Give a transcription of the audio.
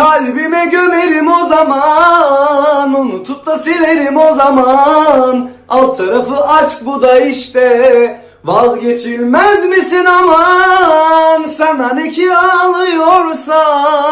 Kalbime gömerim o zaman Unutup da silerim o zaman. Alt tarafı aşk bu da işte Vazgeçilmez misin aman? Sana ne ki ağlıyorsam?